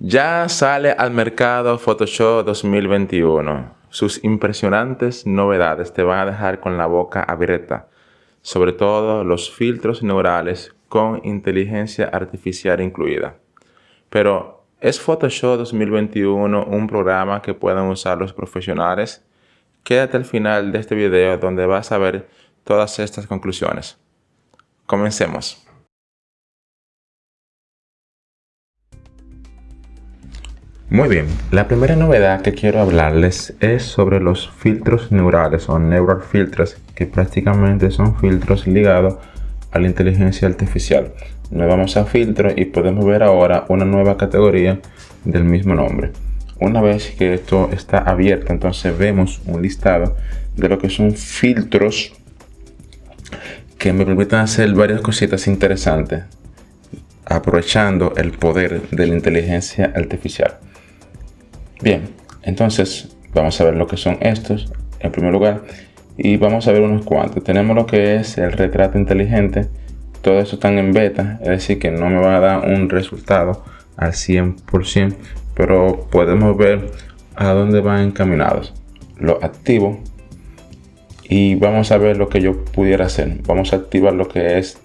Ya sale al mercado Photoshop 2021. Sus impresionantes novedades te van a dejar con la boca abierta, sobre todo los filtros neurales con inteligencia artificial incluida. Pero, ¿es Photoshop 2021 un programa que puedan usar los profesionales? Quédate al final de este video donde vas a ver todas estas conclusiones. Comencemos. Muy bien, la primera novedad que quiero hablarles es sobre los filtros neurales o neural filters que prácticamente son filtros ligados a la inteligencia artificial. Nos vamos a filtro y podemos ver ahora una nueva categoría del mismo nombre. Una vez que esto está abierto, entonces vemos un listado de lo que son filtros que me permiten hacer varias cositas interesantes aprovechando el poder de la inteligencia artificial. Bien, entonces vamos a ver lo que son estos en primer lugar y vamos a ver unos cuantos. Tenemos lo que es el retrato inteligente. Todo esto están en beta, es decir que no me va a dar un resultado al 100%, pero podemos ver a dónde van encaminados. Lo activo y vamos a ver lo que yo pudiera hacer. Vamos a activar lo que es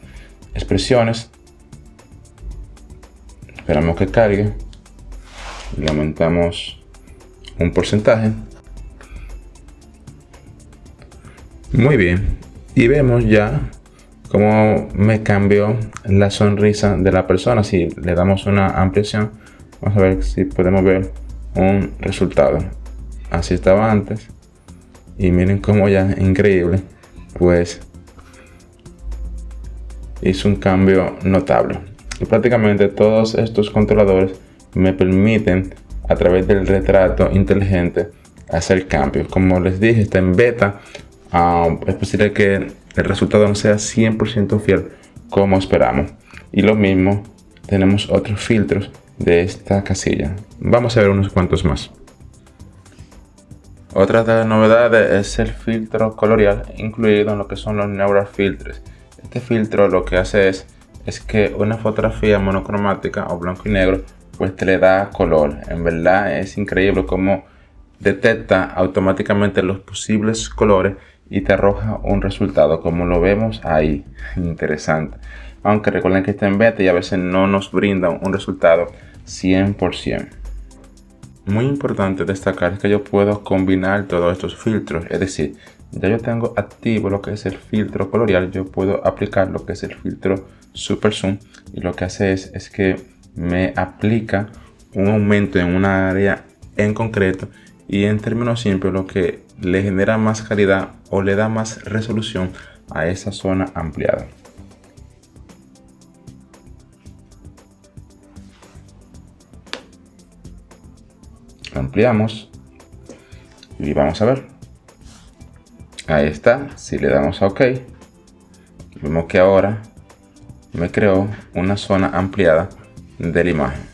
expresiones. Esperamos que cargue. Le aumentamos un porcentaje. Muy bien. Y vemos ya cómo me cambió la sonrisa de la persona. Si le damos una ampliación, vamos a ver si podemos ver un resultado. Así estaba antes. Y miren cómo ya, increíble, pues hizo un cambio notable. Y prácticamente todos estos controladores me permiten a través del retrato inteligente hacer cambios. Como les dije, está en beta. Ah, es posible que el resultado no sea 100% fiel como esperamos. Y lo mismo, tenemos otros filtros de esta casilla. Vamos a ver unos cuantos más. Otra de las novedades es el filtro colorial incluido en lo que son los neural filters. Este filtro lo que hace es, es que una fotografía monocromática o blanco y negro pues te le da color. En verdad es increíble cómo detecta automáticamente los posibles colores y te arroja un resultado como lo vemos ahí. Interesante. Aunque recuerden que está en beta y a veces no nos brinda un resultado 100%. Muy importante destacar que yo puedo combinar todos estos filtros. Es decir, ya yo tengo activo lo que es el filtro colorial. Yo puedo aplicar lo que es el filtro super zoom. Y lo que hace es, es que me aplica un aumento en una área en concreto y en términos simples lo que le genera más calidad o le da más resolución a esa zona ampliada. ampliamos y vamos a ver ahí está si le damos a ok vemos que ahora me creó una zona ampliada de la imagen.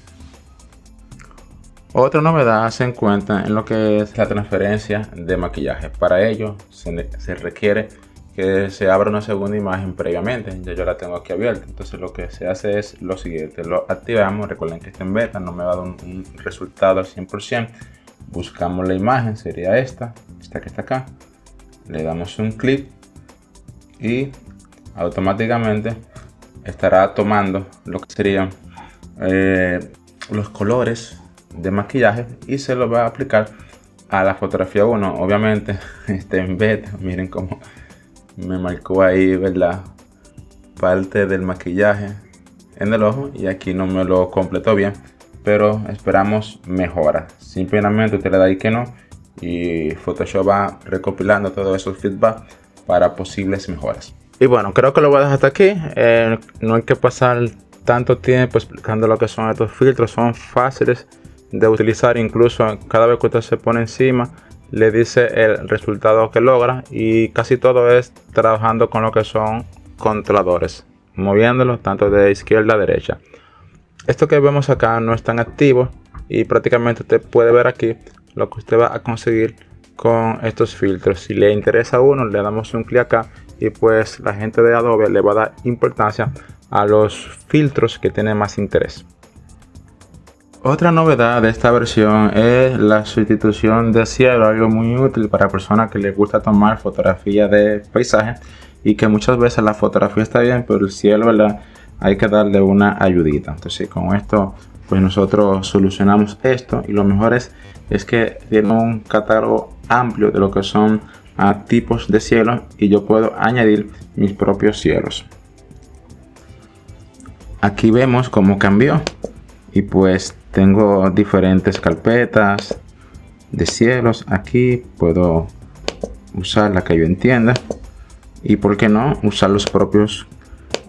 Otra novedad se encuentra en lo que es la transferencia de maquillaje. Para ello se, requiere que se abra una segunda imagen previamente. Ya yo la tengo aquí abierta. Entonces lo que se hace es lo siguiente. Lo activamos. Recuerden que está en beta. No me va a dar un, resultado al 100%. Buscamos la imagen. Sería esta. Esta que está acá. Le damos un clic. Y automáticamente estará tomando lo que sería eh, los colores de maquillaje y se lo va a aplicar a la fotografía 1 obviamente está en beta miren cómo me marcó ahí verdad parte del maquillaje en el ojo y aquí no me lo completó bien pero esperamos mejora. Simplemente usted le da ahí que no y Photoshop va recopilando todos esos feedback para posibles mejoras. Y bueno creo que lo voy a dejar hasta aquí. Eh, no hay que pasar tanto tiempo explicando lo que son estos filtros, son fáciles de utilizar, incluso cada vez que usted se pone encima le dice el resultado que logra y casi todo es trabajando con lo que son controladores, moviéndolos tanto de izquierda a derecha. Esto que vemos acá no es tan activo y prácticamente usted puede ver aquí lo que usted va a conseguir con estos filtros. Si le interesa a uno, le damos un clic acá y pues la gente de Adobe le va a dar importancia a los filtros que tienen más interés. Otra novedad de esta versión es la sustitución de cielo, algo muy útil para personas que les gusta tomar fotografías de paisaje y que muchas veces la fotografía está bien, pero el cielo, ¿verdad? Hay que darle una ayudita. Entonces con esto pues nosotros solucionamos esto y lo mejor es, es que tiene un catálogo amplio de lo que son tipos de cielo y yo puedo añadir mis propios cielos. Aquí vemos cómo cambió. Y pues tengo diferentes carpetas de cielos. Aquí puedo usar la que yo entienda. Y por qué no usar los propios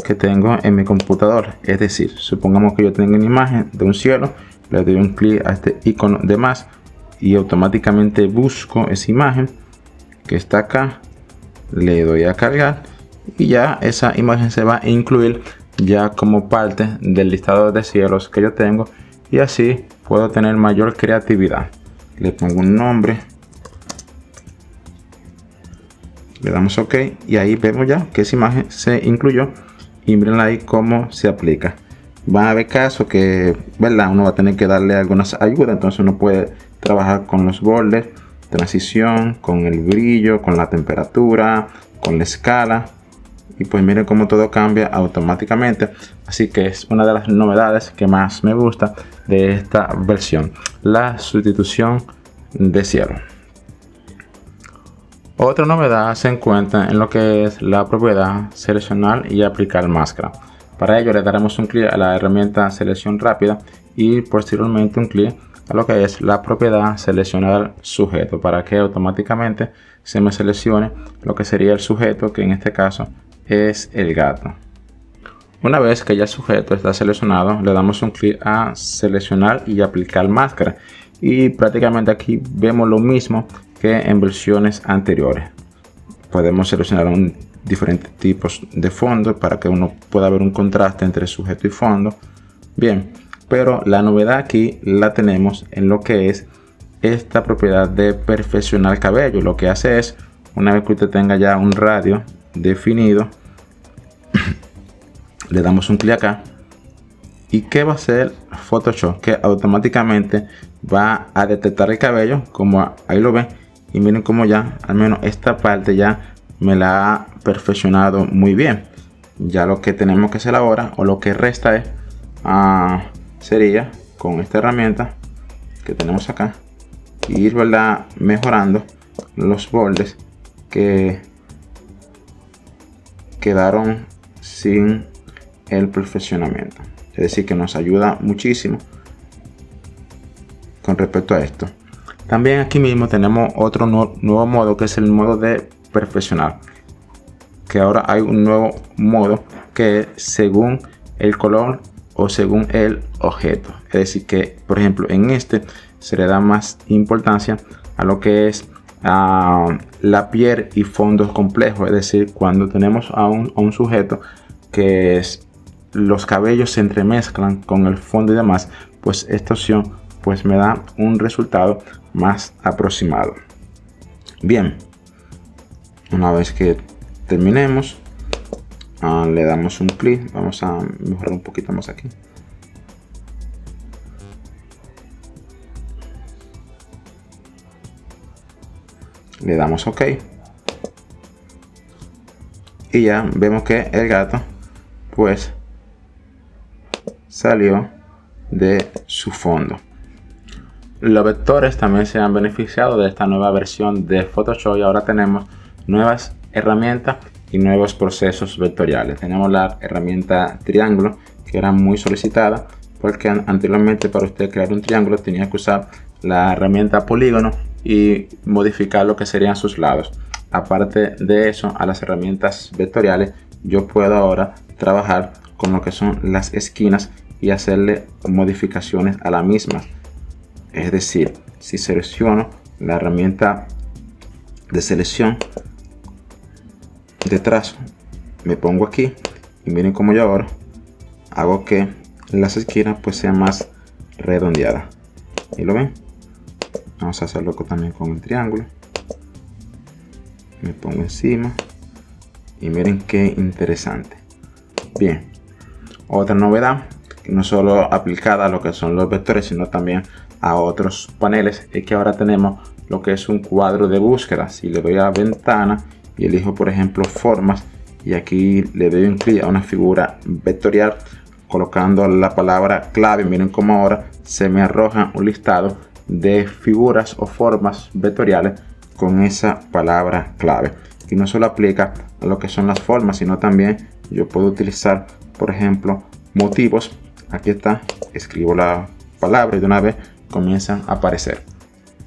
que tengo en mi computador es decir supongamos que yo tengo una imagen de un cielo le doy un clic a este icono de más y automáticamente busco esa imagen que está acá. Le doy a cargar y ya esa imagen se va a incluir ya como parte del listado de cielos que yo tengo y así puedo tener mayor creatividad. Le pongo un nombre. Le damos ok y ahí vemos ya que esa imagen se incluyó y miren ahí cómo se aplica. Van a haber casos que verdad uno va a tener que darle algunas ayudas entonces uno puede trabajar con los bordes transición con el brillo con la temperatura con la escala y pues miren cómo todo cambia automáticamente. Así que es una de las novedades que más me gusta de esta versión la sustitución de cielo otra novedad se encuentra en lo que es la propiedad seleccionar y aplicar máscara. Para ello le daremos un clic a la herramienta selección rápida y posteriormente un clic a lo que es la propiedad seleccionar sujeto para que automáticamente se me seleccione lo que sería el sujeto que en este caso es el gato. Una vez que ya el sujeto está seleccionado, le damos un clic a seleccionar y aplicar máscara. Y prácticamente aquí vemos lo mismo que en versiones anteriores. Podemos seleccionar diferentes tipos de fondo para que uno pueda ver un contraste entre sujeto y fondo. Bien, pero la novedad aquí la tenemos en lo que es esta propiedad de perfeccionar cabello. Lo que hace es, una vez que usted tenga ya un radio definido, le damos un clic acá. Y qué va a hacer Photoshop que automáticamente va a detectar el cabello como ahí lo ven y miren como ya al menos esta parte ya me la ha perfeccionado muy bien. Ya lo que tenemos que hacer ahora o lo que resta es ah, sería con esta herramienta que tenemos acá ir ¿verdad? mejorando los bordes que quedaron sin el perfeccionamiento. Es decir, que nos ayuda muchísimo con respecto a esto. También aquí mismo tenemos otro nuevo modo que es el modo de perfeccionar. Que ahora hay un nuevo modo que según el color o según el objeto. Es decir, que por ejemplo en este se le da más importancia a lo que es la piel y fondos complejos. Es decir, cuando tenemos a un sujeto que es los cabellos se entremezclan con el fondo y demás, pues esta opción pues me da un resultado más aproximado. Bien, una vez que terminemos, ah, le damos un clic, vamos a mejorar un poquito más aquí. Le damos OK. Y ya vemos que el gato pues salió de su fondo. Los vectores también se han beneficiado de esta nueva versión de Photoshop y ahora tenemos nuevas herramientas y nuevos procesos vectoriales. Tenemos la herramienta triángulo que era muy solicitada porque anteriormente para usted crear un triángulo tenía que usar la herramienta polígono y modificar lo que serían sus lados. Aparte de eso, a las herramientas vectoriales yo puedo ahora trabajar con lo que son las esquinas y hacerle modificaciones a la misma. Es decir, si selecciono la herramienta de selección de trazo, me pongo aquí y miren como yo ahora hago que las esquinas pues sean más redondeadas. ¿Y lo ven? Vamos a hacerlo también con el triángulo. Me pongo encima y miren qué interesante. Bien, otra novedad no solo aplicada a lo que son los vectores, sino también a otros paneles, es que ahora tenemos lo que es un cuadro de búsqueda. Si le doy a ventana y elijo, por ejemplo, formas, y aquí le doy un clic a una figura vectorial, colocando la palabra clave, miren cómo ahora se me arroja un listado de figuras o formas vectoriales con esa palabra clave. Y no solo aplica a lo que son las formas, sino también yo puedo utilizar, por ejemplo, motivos. Aquí está, escribo la palabra y de una vez comienzan a aparecer.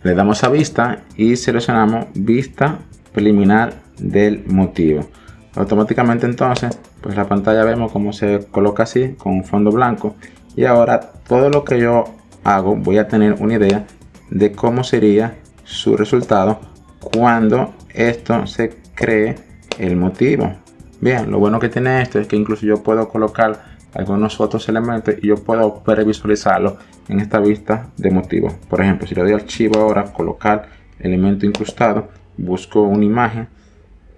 Le damos a vista y seleccionamos vista preliminar del motivo. Automáticamente entonces, pues la pantalla vemos cómo se coloca así con un fondo blanco. Y ahora todo lo que yo hago voy a tener una idea de cómo sería su resultado cuando esto se cree el motivo. Bien, lo bueno que tiene esto es que incluso yo puedo colocar algunos otros elementos y yo puedo previsualizarlo en esta vista de motivo. Por ejemplo, si le doy archivo ahora, colocar elemento incrustado, busco una imagen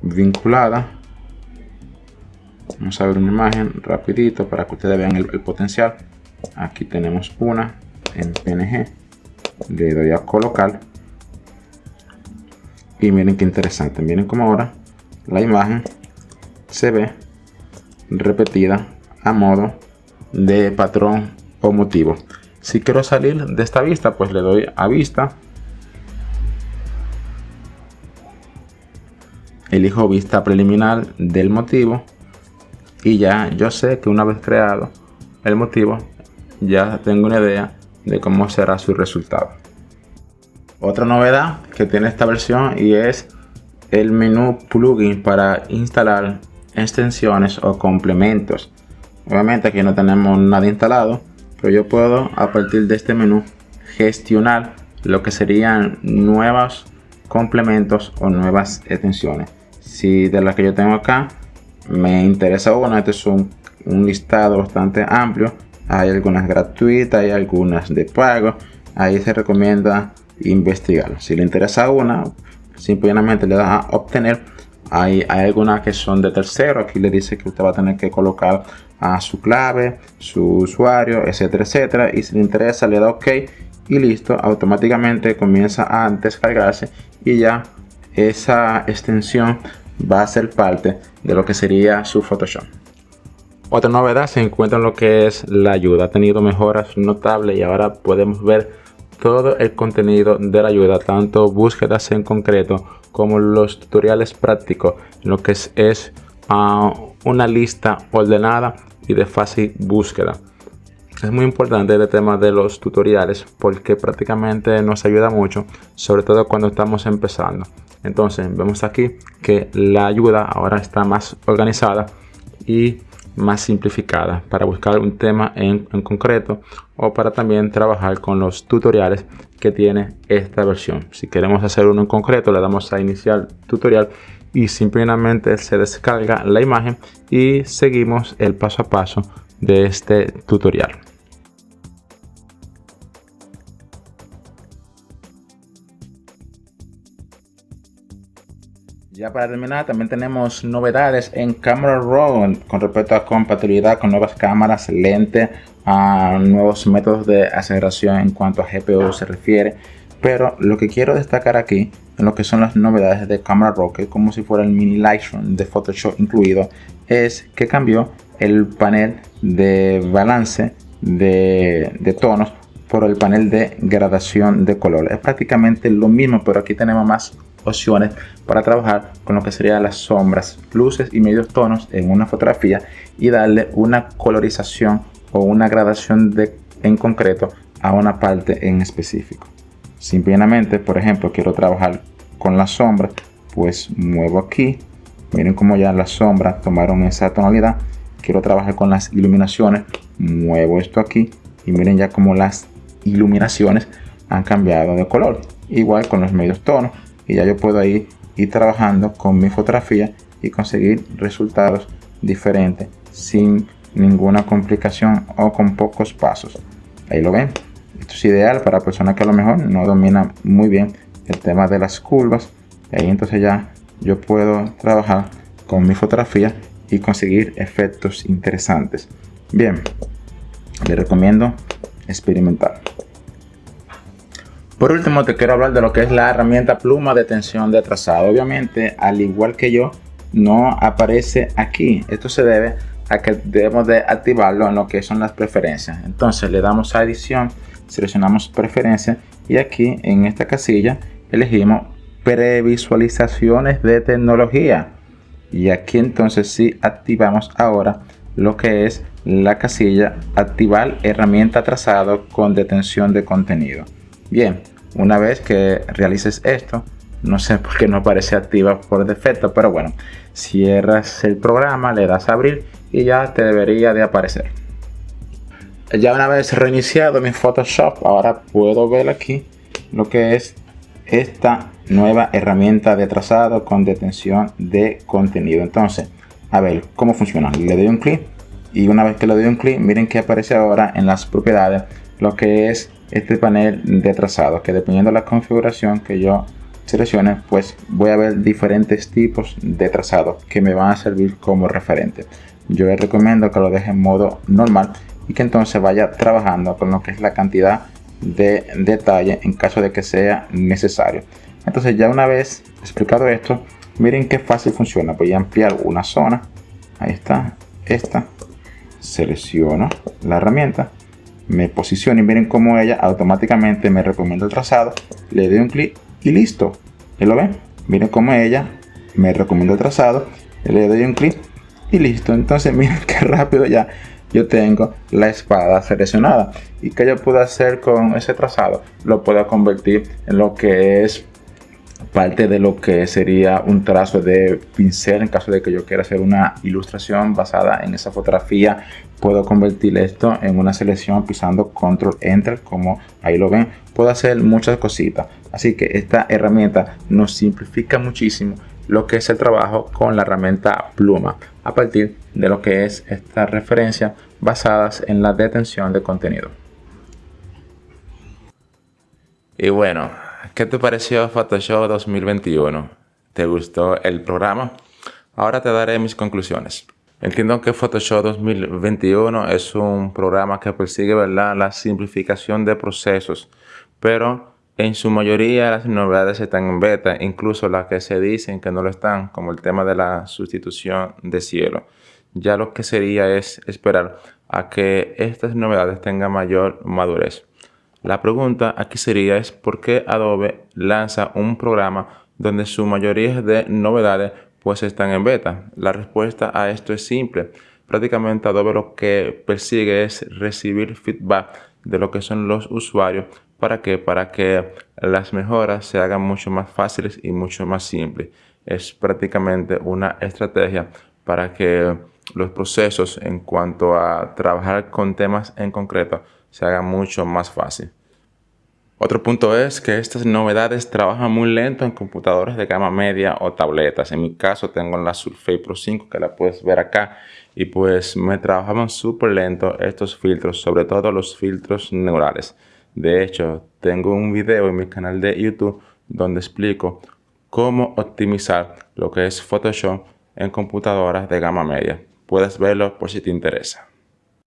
vinculada. Vamos a ver una imagen rapidito para que ustedes vean el, potencial. Aquí tenemos una en PNG. Le doy a colocar. Y miren qué interesante. Miren cómo ahora la imagen se ve repetida a modo de patrón o motivo. Si quiero salir de esta vista, pues le doy a vista. Elijo vista preliminar del motivo. Y ya yo sé que una vez creado el motivo, ya tengo una idea de cómo será su resultado. Otra novedad que tiene esta versión y es el menú plugin para instalar extensiones o complementos Obviamente aquí no tenemos nada instalado, pero yo puedo a partir de este menú gestionar lo que serían nuevos complementos o nuevas extensiones. Si de las que yo tengo acá me interesa una, este es un, listado bastante amplio. Hay algunas gratuitas, hay algunas de pago. Ahí se recomienda investigar. Si le interesa una, simplemente le da a obtener. Hay, algunas que son de tercero. Aquí le dice que usted va a tener que colocar a su clave, su usuario, etcétera, etcétera. Y si le interesa, le da OK y listo. Automáticamente comienza a descargarse y ya esa extensión va a ser parte de lo que sería su Photoshop. Otra novedad se encuentra en lo que es la ayuda. Ha tenido mejoras notables y ahora podemos ver todo el contenido de la ayuda, tanto búsquedas en concreto como los tutoriales prácticos, lo que es, ah, una lista ordenada y de fácil búsqueda. Es muy importante este tema de los tutoriales porque prácticamente nos ayuda mucho, sobre todo cuando estamos empezando. Entonces vemos aquí que la ayuda ahora está más organizada y más simplificada para buscar un tema en, en, concreto o para también trabajar con los tutoriales que tiene esta versión. Si queremos hacer uno en concreto le damos a iniciar tutorial y simplemente se descarga la imagen y seguimos el paso a paso de este tutorial. Para terminar, también tenemos novedades en Camera Raw con respecto a compatibilidad con nuevas cámaras, lentes, a nuevos métodos de aceleración en cuanto a GPU se refiere. Pero lo que quiero destacar aquí en lo que son las novedades de Camera Raw, que como si fuera el mini Lightroom de Photoshop incluido, es que cambió el panel de balance de, tonos por el panel de gradación de color. Es prácticamente lo mismo, pero aquí tenemos más opciones para trabajar con lo que serían las sombras, luces y medios tonos en una fotografía y darle una colorización o una gradación de, en concreto a una parte en específico. Simplemente, por ejemplo, quiero trabajar con la sombra, pues muevo aquí. Miren cómo ya las sombras tomaron esa tonalidad. Quiero trabajar con las iluminaciones, muevo esto aquí y miren ya como las iluminaciones han cambiado de color. Igual con los medios tonos y ya yo puedo ir, ir trabajando con mi fotografía y conseguir resultados diferentes sin ninguna complicación o con pocos pasos. Ahí lo ven. Esto es ideal para personas que a lo mejor no dominan muy bien el tema de las curvas. Y ahí entonces ya yo puedo trabajar con mi fotografía y conseguir efectos interesantes. Bien, le recomiendo experimentar. Por último, te quiero hablar de lo que es la herramienta pluma de tensión de trazado. Obviamente, al igual que yo, no aparece aquí. Esto se debe a que debemos de activarlo en lo que son las preferencias. Entonces le damos a edición, seleccionamos preferencias y aquí en esta casilla elegimos previsualizaciones de tecnología. Y aquí entonces sí activamos ahora lo que es la casilla activar herramienta trazado con detención de contenido. Bien, una vez que realices esto, no sé por qué no aparece activa por defecto, pero bueno, cierras el programa, le das a abrir y ya te debería de aparecer. Ya una vez reiniciado mi Photoshop, ahora puedo ver aquí lo que es esta nueva herramienta de trazado con detención de contenido. Entonces, a ver cómo funciona. Le doy un clic y una vez que le doy un clic, miren que aparece ahora en las propiedades lo que es este panel de trazado que dependiendo de la configuración que yo seleccione pues voy a ver diferentes tipos de trazado que me van a servir como referente. Yo les recomiendo que lo deje en modo normal y que entonces vaya trabajando con lo que es la cantidad de detalle en caso de que sea necesario. Entonces ya una vez explicado esto miren qué fácil funciona. Voy a ampliar una zona. Ahí está. Esta. Selecciono la herramienta me posiciono y miren cómo ella automáticamente me recomienda el trazado le doy un clic y listo. ¿y lo ven? miren cómo ella me recomienda el trazado le doy un clic y listo. Entonces miren qué rápido ya yo tengo la espada seleccionada. Y que yo puedo hacer con ese trazado lo puedo convertir en lo que es parte de lo que sería un trazo de pincel en caso de que yo quiera hacer una ilustración basada en esa fotografía puedo convertir esto en una selección pisando control enter como ahí lo ven. Puedo hacer muchas cositas. Así que esta herramienta nos simplifica muchísimo lo que es el trabajo con la herramienta pluma a partir de lo que es esta referencia basadas en la detención de contenido. Y bueno ¿Qué te pareció Photoshop 2021? ¿Te gustó el programa? Ahora te daré mis conclusiones. Entiendo que Photoshop 2021 es un programa que persigue ¿verdad? la simplificación de procesos, pero en su mayoría las novedades están en beta, incluso las que se dicen que no lo están, como el tema de la sustitución de cielo. Ya lo que sería es esperar a que estas novedades tengan mayor madurez. La pregunta aquí sería es por qué Adobe lanza un programa donde su mayoría de novedades pues están en beta. La respuesta a esto es simple. Prácticamente Adobe lo que persigue es recibir feedback de lo que son los usuarios. ¿Para qué? Para que las mejoras se hagan mucho más fáciles y mucho más simples. Es prácticamente una estrategia para que los procesos en cuanto a trabajar con temas en concreto se haga mucho más fácil. Otro punto es que estas novedades trabajan muy lento en computadores de gama media o tabletas. En mi caso tengo la Surface Pro 5 que la puedes ver acá y pues me trabajaban súper lento estos filtros, sobre todo los filtros neurales. De hecho, tengo un video en mi canal de YouTube donde explico cómo optimizar lo que es Photoshop en computadoras de gama media. Puedes verlo por si te interesa.